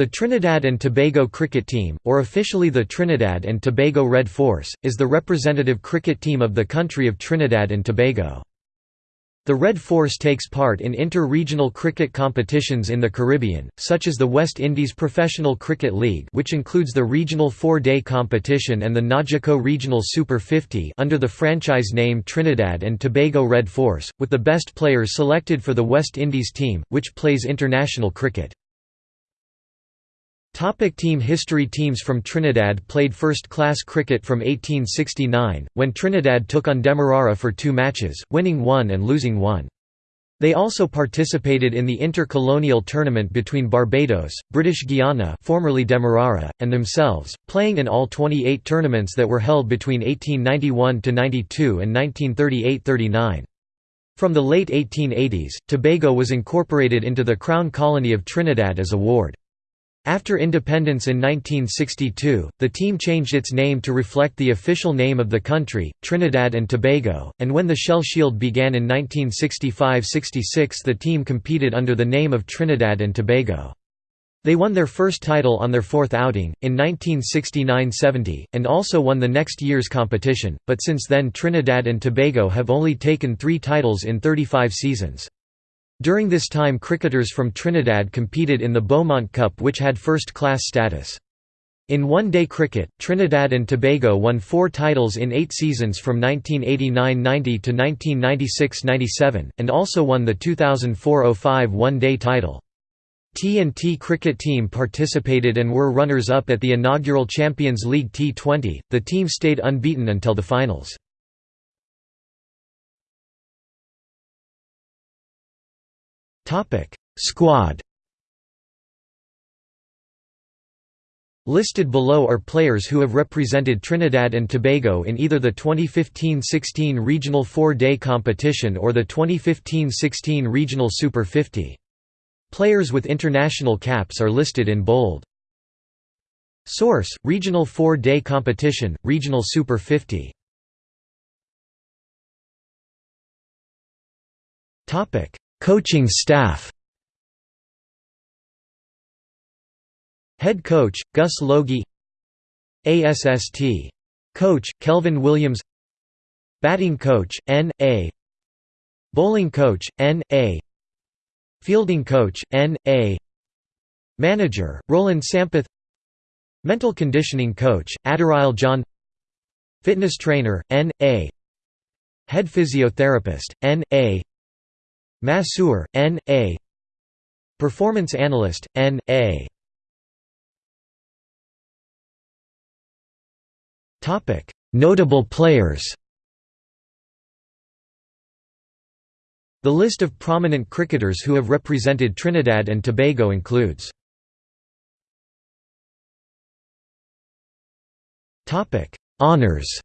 The Trinidad and Tobago cricket team, or officially the Trinidad and Tobago Red Force, is the representative cricket team of the country of Trinidad and Tobago. The Red Force takes part in inter-regional cricket competitions in the Caribbean, such as the West Indies Professional Cricket League which includes the regional four-day competition and the NAGICO Regional Super 50 under the franchise name Trinidad and Tobago Red Force, with the best players selected for the West Indies team, which plays international cricket. Topic team history Teams from Trinidad played first-class cricket from 1869, when Trinidad took on Demerara for two matches, winning one and losing one. They also participated in the intercolonial tournament between Barbados, British Guiana formerly Demerara, and themselves, playing in all 28 tournaments that were held between 1891–92 and 1938–39. From the late 1880s, Tobago was incorporated into the Crown Colony of Trinidad as a ward. After independence in 1962, the team changed its name to reflect the official name of the country, Trinidad and Tobago, and when the Shell Shield began in 1965–66 the team competed under the name of Trinidad and Tobago. They won their first title on their fourth outing, in 1969–70, and also won the next year's competition, but since then Trinidad and Tobago have only taken three titles in 35 seasons. During this time cricketers from Trinidad competed in the Beaumont Cup which had first-class status. In one-day cricket, Trinidad and Tobago won four titles in eight seasons from 1989–90 to 1996–97, and also won the 2004–05 one-day title. T&T cricket team participated and were runners-up at the inaugural Champions League T20, the team stayed unbeaten until the finals. Squad Listed below are players who have represented Trinidad and Tobago in either the 2015–16 Regional Four-Day Competition or the 2015–16 Regional Super 50. Players with international caps are listed in bold. Source: Regional Four-Day Competition, Regional Super 50. Topic: Coaching staff Head coach, Gus Logie ASST. Coach, Kelvin Williams Batting coach, N. A. Bowling coach, N. A. Fielding coach, N. A. Manager, Roland Sampath Mental conditioning coach, Aderile John Fitness trainer, N. A. Head physiotherapist, N. A. Masseur, N. A. Performance Analyst, N. A. Notable players The list of prominent cricketers who have represented Trinidad and Tobago includes Honours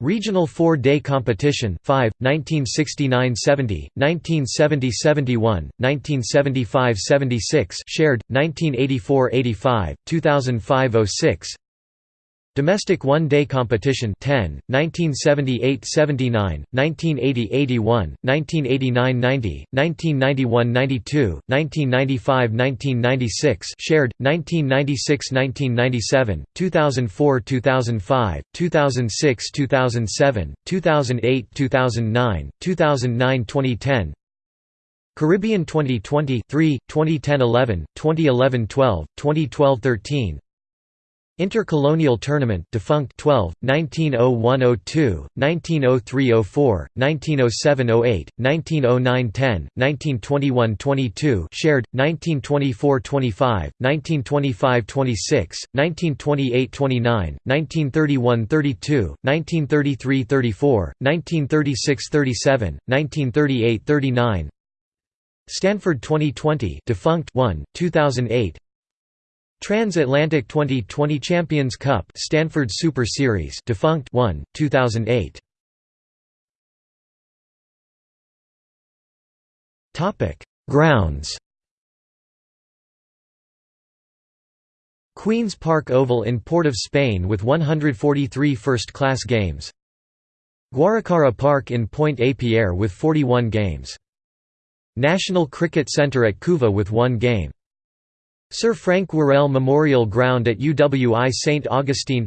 Regional Four-Day Competition 5, 1969–70, 1970–71, 1975–76 shared, 1984–85, 2005–06 Domestic One-Day Competition 10, 1978–79, 1980–81, 1989–90, 1991–92, 1995–1996 shared, 1996–1997, 2004–2005, 2006–2007, 2008–2009, 2009–2010 Caribbean 2020 3, 2010–11, 2011–12, 2012–13 Intercolonial Tournament defunct 12, 1901–02, 1903–04, 1907–08, 1909–10, 1921–22 shared, 1924–25, 1925–26, 1928–29, 1931–32, 1933–34, 1936–37, 1938–39 Stanford 2020 defunct 1, 2008 Transatlantic 2020 Champions Cup Stanford Super Series defunct 1 2008 Topic Grounds. Queen's Park Oval in Port of Spain with 143 first-class games. Guaracara Park in Pointe-à-Pierre with 41 games. National Cricket Centre at Couva with one game Sir Frank Worrell Memorial Ground at UWI St Augustine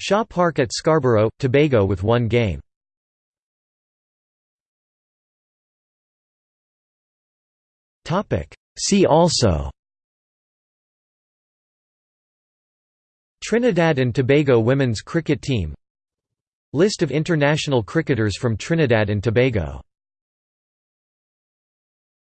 Shaw Park at Scarborough, Tobago with one game. See also. Trinidad and Tobago women's cricket team. List of international cricketers from Trinidad and Tobago